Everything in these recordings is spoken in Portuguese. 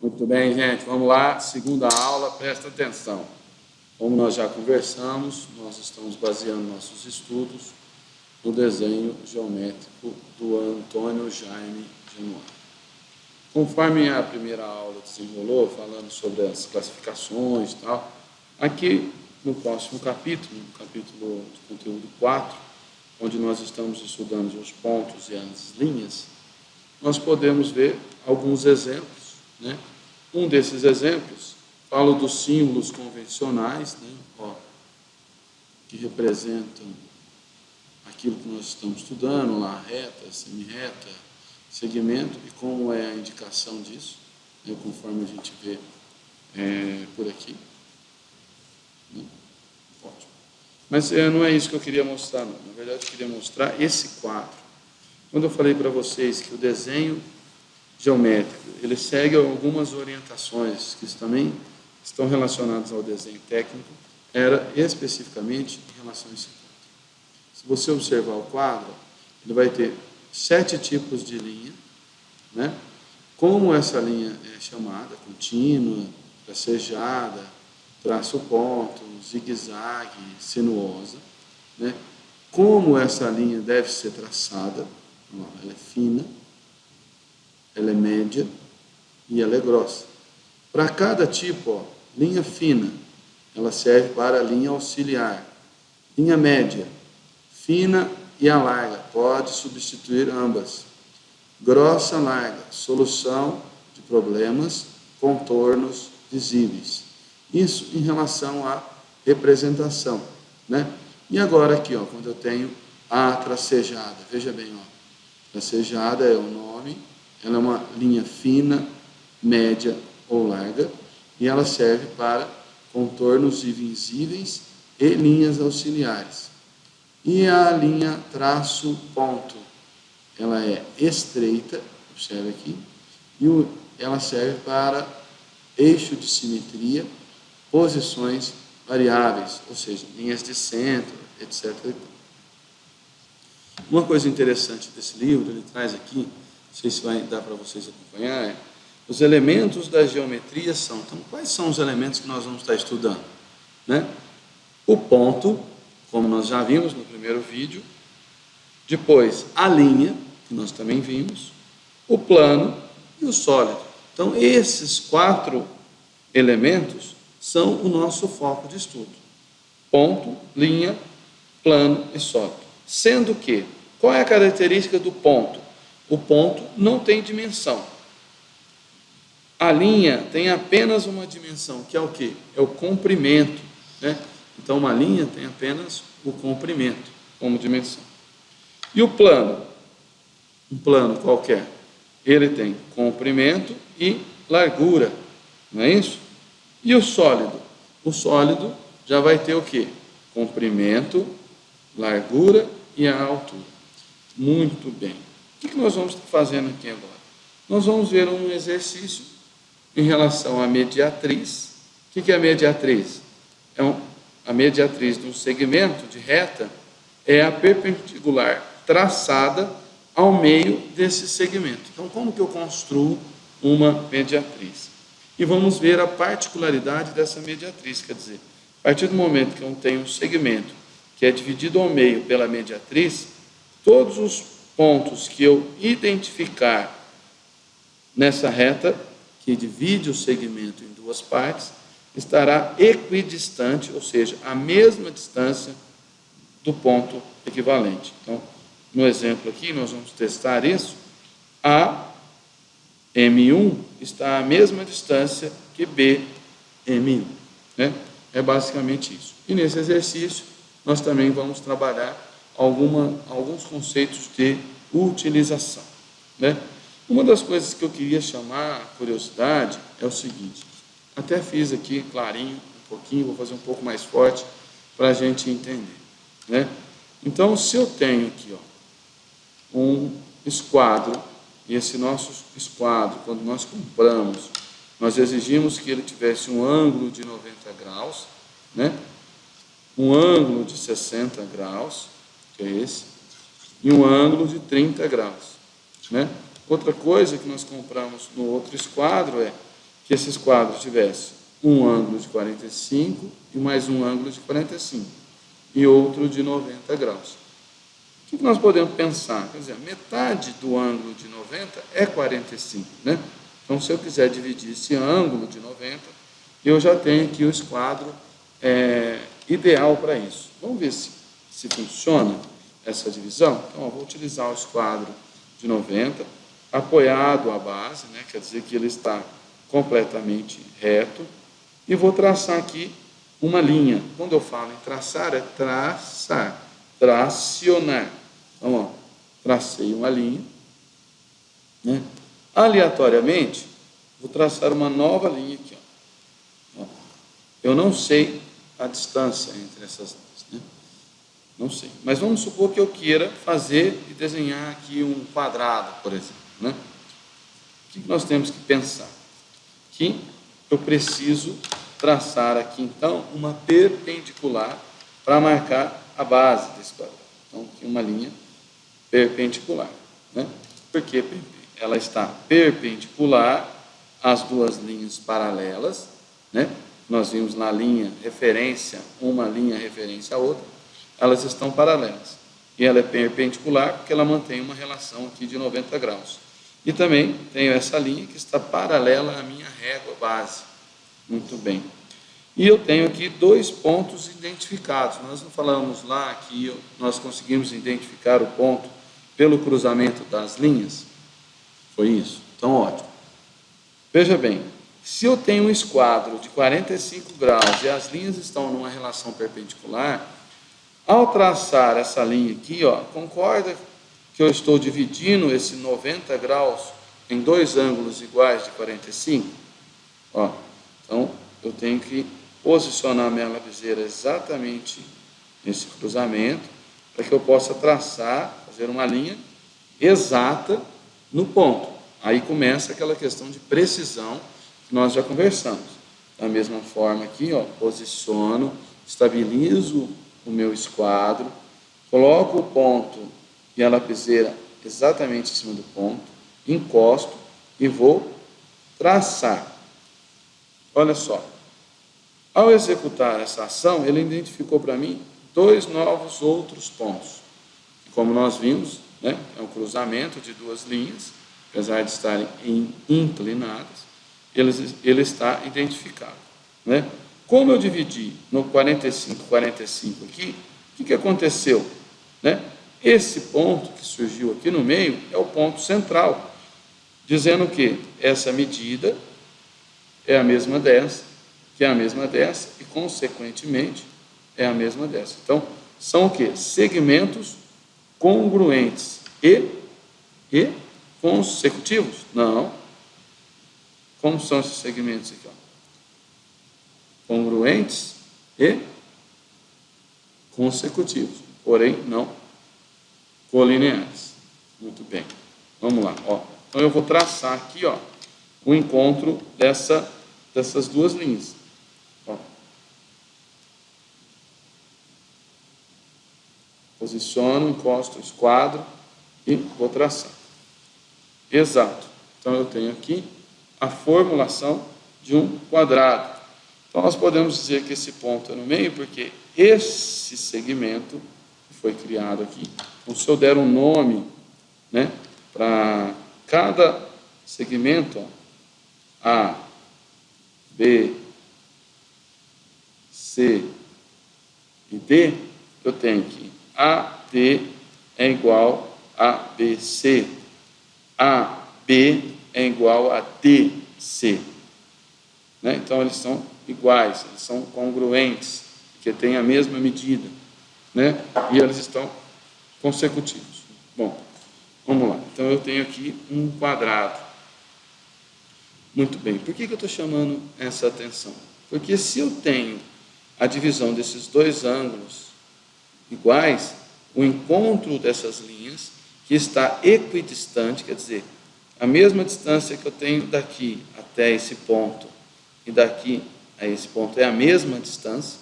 Muito bem, gente, vamos lá, segunda aula, presta atenção. Como nós já conversamos, nós estamos baseando nossos estudos no desenho geométrico do Antônio Jaime Genuano. Conforme a primeira aula desenrolou, falando sobre as classificações e tal, aqui no próximo capítulo, no capítulo de conteúdo 4, onde nós estamos estudando os pontos e as linhas, nós podemos ver alguns exemplos né? Um desses exemplos fala dos símbolos convencionais, né? Ó, que representam aquilo que nós estamos estudando, lá, reta, semi-reta, segmento, e como é a indicação disso, né? conforme a gente vê é, por aqui. Né? Ótimo. Mas é, não é isso que eu queria mostrar, não. Na verdade, eu queria mostrar esse quadro. Quando eu falei para vocês que o desenho geométrico. Ele segue algumas orientações que também estão relacionadas ao desenho técnico, era especificamente em relação a esse ponto. Se você observar o quadro, ele vai ter sete tipos de linha, né? como essa linha é chamada, contínua, tracejada, traço ponto, zigue-zague, sinuosa, né? como essa linha deve ser traçada, ela é fina, ela é média e ela é grossa. Para cada tipo, ó, linha fina, ela serve para a linha auxiliar. Linha média, fina e a larga, pode substituir ambas. Grossa, larga, solução de problemas, contornos visíveis. Isso em relação à representação, né? E agora aqui, ó, quando eu tenho a tracejada, veja bem, ó, tracejada é o nome ela é uma linha fina, média ou larga e ela serve para contornos invisíveis e linhas auxiliares. E a linha traço ponto, ela é estreita, observe aqui, e ela serve para eixo de simetria, posições variáveis, ou seja, linhas de centro, etc. Uma coisa interessante desse livro, ele traz aqui não sei se vai dar para vocês acompanhar, é, os elementos da geometria são, então, quais são os elementos que nós vamos estar estudando? Né? O ponto, como nós já vimos no primeiro vídeo, depois a linha, que nós também vimos, o plano e o sólido. Então, esses quatro elementos são o nosso foco de estudo. Ponto, linha, plano e sólido. Sendo que, qual é a característica do ponto? O ponto não tem dimensão. A linha tem apenas uma dimensão, que é o quê? É o comprimento. Né? Então, uma linha tem apenas o comprimento como dimensão. E o plano? Um plano qualquer. Ele tem comprimento e largura, não é isso? E o sólido? O sólido já vai ter o quê? Comprimento, largura e a altura. Muito bem. O que nós vamos estar fazendo aqui agora? Nós vamos ver um exercício em relação à mediatriz. O que é a mediatriz? É um, a mediatriz de um segmento de reta é a perpendicular traçada ao meio desse segmento. Então, como que eu construo uma mediatriz? E vamos ver a particularidade dessa mediatriz, quer dizer, a partir do momento que eu tenho um segmento que é dividido ao meio pela mediatriz, todos os pontos que eu identificar nessa reta, que divide o segmento em duas partes, estará equidistante, ou seja, a mesma distância do ponto equivalente. Então, no exemplo aqui, nós vamos testar isso. A M1 está à mesma distância que B M1. Né? É basicamente isso. E nesse exercício, nós também vamos trabalhar alguma, alguns conceitos de utilização. Né? Uma das coisas que eu queria chamar a curiosidade é o seguinte, até fiz aqui clarinho, um pouquinho, vou fazer um pouco mais forte para a gente entender. Né? Então, se eu tenho aqui ó, um esquadro, e esse nosso esquadro, quando nós compramos, nós exigimos que ele tivesse um ângulo de 90 graus, né? um ângulo de 60 graus, que é esse, e um ângulo de 30 graus. Né? Outra coisa que nós compramos no outro esquadro é que esses quadros tivessem um ângulo de 45 e mais um ângulo de 45 e outro de 90 graus. O que nós podemos pensar? Quer dizer, metade do ângulo de 90 é 45, né? Então, se eu quiser dividir esse ângulo de 90, eu já tenho aqui o esquadro é, ideal para isso. Vamos ver se, se funciona essa divisão? Então, eu vou utilizar o esquadro de 90, apoiado à base, né? quer dizer que ele está completamente reto, e vou traçar aqui uma linha. Quando eu falo em traçar, é traçar, tracionar. Então, ó, tracei uma linha, né? aleatoriamente, vou traçar uma nova linha aqui. Ó. Eu não sei a distância entre essas? Não sei. Mas vamos supor que eu queira fazer e desenhar aqui um quadrado, por exemplo. Né? O que nós temos que pensar? Que eu preciso traçar aqui, então, uma perpendicular para marcar a base desse quadrado. Então, aqui uma linha perpendicular. Né? Porque ela está perpendicular às duas linhas paralelas, né? Nós vimos na linha referência, uma linha referência à outra, elas estão paralelas. E ela é perpendicular porque ela mantém uma relação aqui de 90 graus. E também tenho essa linha que está paralela à minha régua base. Muito bem. E eu tenho aqui dois pontos identificados. Nós não falamos lá que nós conseguimos identificar o ponto pelo cruzamento das linhas? Foi isso? Então, ótimo. Veja bem, se eu tenho um esquadro de 45 graus e as linhas estão numa relação perpendicular, ao traçar essa linha aqui, ó, concorda que eu estou dividindo esse 90 graus em dois ângulos iguais de 45? Ó, então, eu tenho que posicionar minha lapiseira exatamente nesse cruzamento, para que eu possa traçar, fazer uma linha exata no ponto. Aí começa aquela questão de precisão que nós já conversamos. Da mesma forma aqui, ó, posiciono, estabilizo o meu esquadro, coloco o ponto e a lapiseira exatamente em cima do ponto, encosto e vou traçar. Olha só, ao executar essa ação, ele identificou para mim dois novos outros pontos. Como nós vimos, né, é um cruzamento de duas linhas, apesar de estarem inclinadas, ele, ele está identificado. Né? Como eu dividi no 45, 45 aqui, o que, que aconteceu? Né? Esse ponto que surgiu aqui no meio é o ponto central, dizendo que essa medida é a mesma dessa, que é a mesma dessa, e consequentemente é a mesma dessa. Então, são o que? Segmentos congruentes e, e consecutivos? Não. Como são esses segmentos aqui? Ó? Congruentes e consecutivos, porém não colineares. Muito bem. Vamos lá. Ó. Então eu vou traçar aqui ó, o encontro dessa, dessas duas linhas. Ó. Posiciono, encosto esquadro e vou traçar. Exato. Então eu tenho aqui a formulação de um quadrado. Então, nós podemos dizer que esse ponto é no meio, porque esse segmento foi criado aqui, então, se eu der um nome né, para cada segmento, ó, A, B, C e D, eu tenho que AD é igual a BC, AB é igual a DC. Né? Então, eles são iguais, eles são congruentes, porque têm a mesma medida. Né? E eles estão consecutivos. Bom, vamos lá. Então, eu tenho aqui um quadrado. Muito bem. Por que, que eu estou chamando essa atenção? Porque se eu tenho a divisão desses dois ângulos iguais, o encontro dessas linhas, que está equidistante, quer dizer, a mesma distância que eu tenho daqui até esse ponto e daqui a esse ponto é a mesma distância,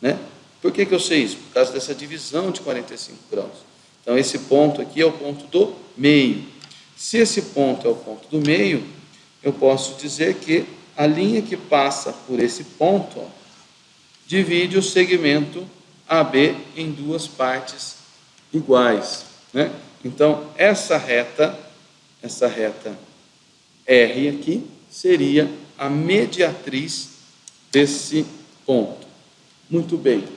né? Por que, que eu sei isso? Por causa dessa divisão de 45 graus. Então, esse ponto aqui é o ponto do meio. Se esse ponto é o ponto do meio, eu posso dizer que a linha que passa por esse ponto ó, divide o segmento AB em duas partes iguais. Né? Então, essa reta, essa reta R aqui, seria a mediatriz desse ponto. Muito bem.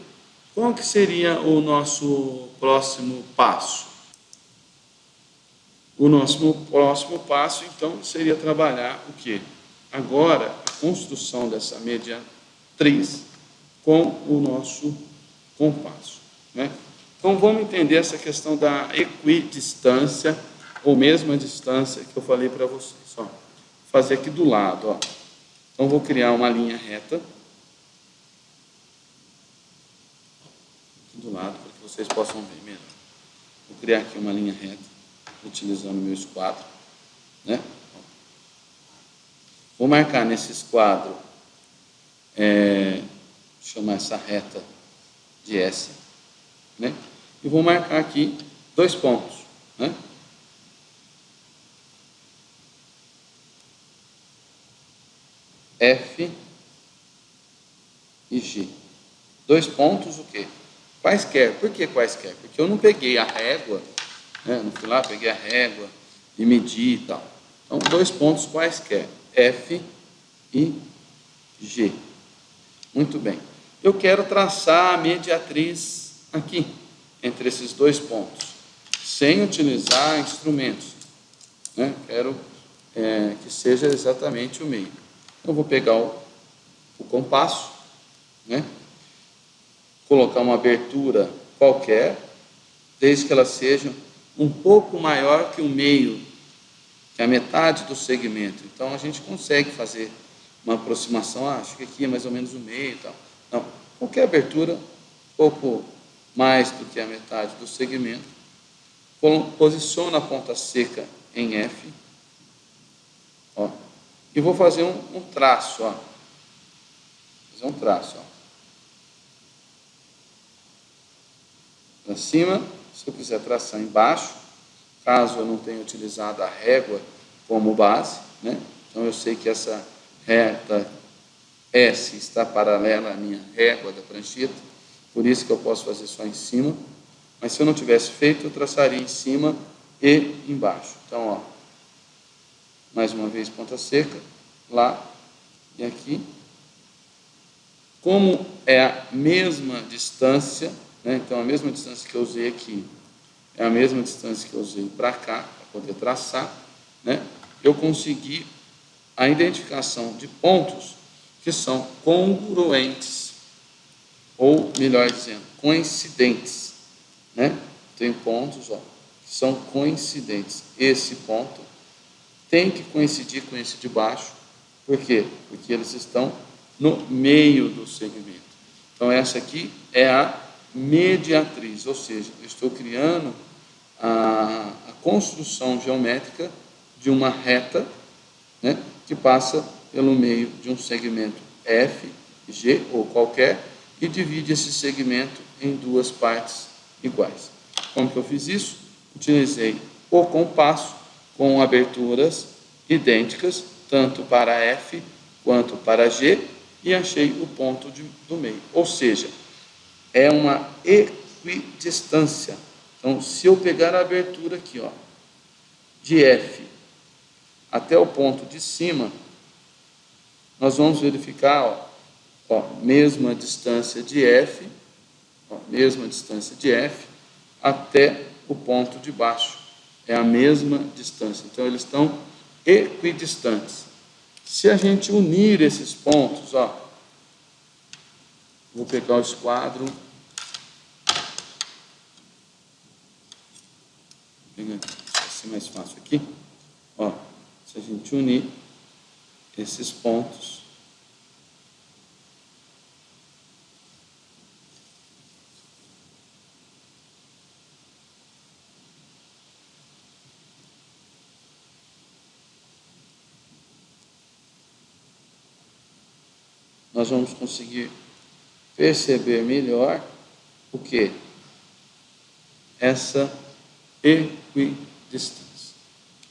Qual que seria o nosso próximo passo? O nosso próximo passo, então, seria trabalhar o quê? Agora, a construção dessa mediatriz com o nosso compasso. Né? Então, vamos entender essa questão da equidistância, ou mesma distância que eu falei para vocês. Ó. Vou fazer aqui do lado. Ó. Então, vou criar uma linha reta. Aqui do lado, para que vocês possam ver melhor. Vou criar aqui uma linha reta utilizando o meu esquadro. Né? Vou marcar nesse esquadro, é, chamar essa reta de S, né? e vou marcar aqui dois pontos. Né? F e G. Dois pontos o quê? Quaisquer. Por que quaisquer? Porque eu não peguei a régua né? Não fui lá, peguei a régua e medi e tal. Então, dois pontos quaisquer, F e G. Muito bem. Eu quero traçar a mediatriz aqui, entre esses dois pontos, sem utilizar instrumentos. Né? Quero é, que seja exatamente o meio. Eu vou pegar o, o compasso, né? colocar uma abertura qualquer, desde que ela seja um pouco maior que o meio, que a metade do segmento. Então a gente consegue fazer uma aproximação, ah, acho que aqui é mais ou menos o meio e tal. Não, qualquer abertura, um pouco mais do que a metade do segmento, posiciona a ponta seca em F, ó, e vou fazer um, um traço, ó, fazer um traço, ó, para cima, se eu quiser traçar embaixo, caso eu não tenha utilizado a régua como base, né? então eu sei que essa reta S está paralela à minha régua da prancheta, por isso que eu posso fazer só em cima, mas se eu não tivesse feito, eu traçaria em cima e embaixo. Então, ó, mais uma vez ponta seca, lá e aqui. Como é a mesma distância, né? Então, a mesma distância que eu usei aqui é a mesma distância que eu usei para cá, para poder traçar. Né? Eu consegui a identificação de pontos que são congruentes, ou melhor dizendo, coincidentes. Né? Tem pontos ó, que são coincidentes. Esse ponto tem que coincidir com esse de baixo. Por quê? Porque eles estão no meio do segmento. Então, essa aqui é a mediatriz, ou seja, estou criando a, a construção geométrica de uma reta né, que passa pelo meio de um segmento F, G ou qualquer e divide esse segmento em duas partes iguais. Como que eu fiz isso? Utilizei o compasso com aberturas idênticas, tanto para F quanto para G, e achei o ponto de, do meio. Ou seja, é uma equidistância. Então, se eu pegar a abertura aqui, ó, de F até o ponto de cima, nós vamos verificar, ó, ó mesma distância de F, ó, mesma distância de F até o ponto de baixo. É a mesma distância. Então, eles estão equidistantes. Se a gente unir esses pontos, ó, vou pegar o esquadro ser mais fácil aqui. Ó, se a gente unir esses pontos, nós vamos conseguir perceber melhor o que? Essa equidistância.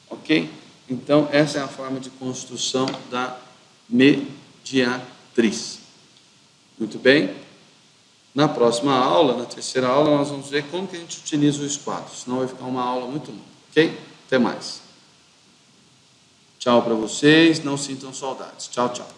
Ok? Então, essa é a forma de construção da mediatriz. Muito bem? Na próxima aula, na terceira aula, nós vamos ver como que a gente utiliza os quadros, senão vai ficar uma aula muito longa, ok? Até mais. Tchau para vocês, não sintam saudades. Tchau, tchau.